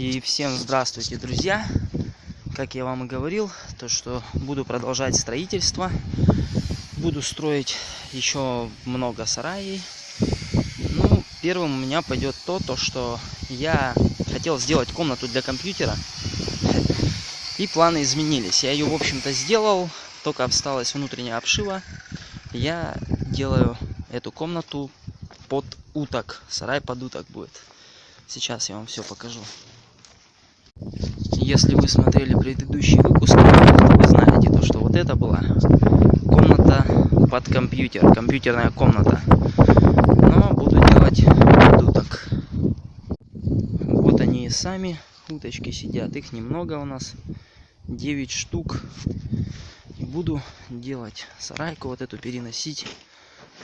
И всем здравствуйте, друзья! Как я вам и говорил, то что буду продолжать строительство. Буду строить еще много сараев. Ну, первым у меня пойдет то, то что я хотел сделать комнату для компьютера. И планы изменились. Я ее, в общем-то, сделал. Только осталась внутренняя обшива. Я делаю эту комнату под уток. Сарай под уток будет. Сейчас я вам все покажу. Если вы смотрели предыдущий выпуск, то вы знаете, то, что вот это была комната под компьютер, компьютерная комната. Но буду делать уток. Вот они и сами, уточки сидят, их немного у нас, 9 штук. Буду делать сарайку вот эту переносить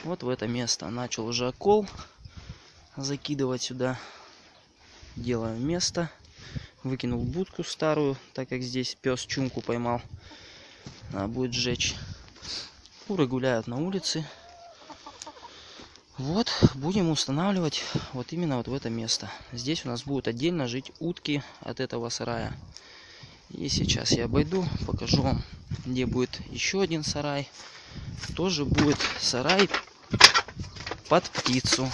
вот в это место. Начал уже окол закидывать сюда. Делаю место. Выкинул будку старую, так как здесь пес чумку поймал. Надо будет сжечь. Куры гуляют на улице. Вот, будем устанавливать вот именно вот в это место. Здесь у нас будут отдельно жить утки от этого сарая. И сейчас я обойду, покажу вам, где будет еще один сарай. Тоже будет сарай под птицу.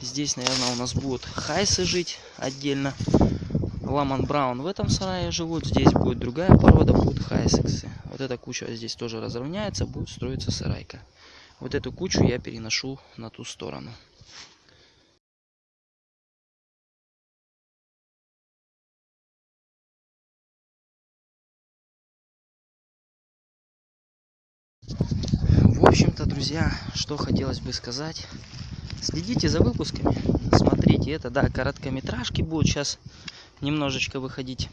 Здесь, наверное, у нас будут хайсы жить отдельно. Ламан Браун в этом сарае живут. Здесь будет другая порода, будут хайсексы. Вот эта куча здесь тоже разровняется, будет строиться сарайка. Вот эту кучу я переношу на ту сторону. В общем-то, друзья, что хотелось бы сказать. Следите за выпусками, смотрите, это, да, короткометражки будут сейчас немножечко выходить.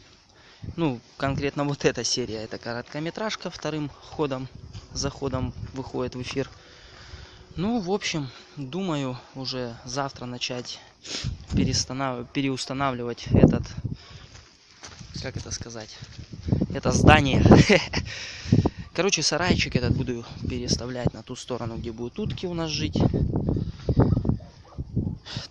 Ну, конкретно вот эта серия, это короткометражка вторым ходом, заходом выходит в эфир. Ну, в общем, думаю уже завтра начать переустанавливать этот, как это сказать, это здание. Короче, сарайчик этот буду переставлять на ту сторону, где будут утки у нас жить.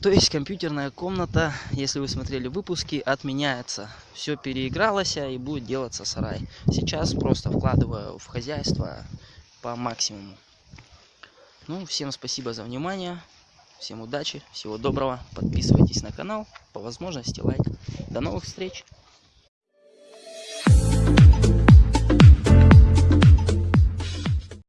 То есть компьютерная комната, если вы смотрели выпуски, отменяется. Все переигралось и будет делаться сарай. Сейчас просто вкладываю в хозяйство по максимуму. Ну, всем спасибо за внимание. Всем удачи, всего доброго. Подписывайтесь на канал. По возможности лайк. До новых встреч.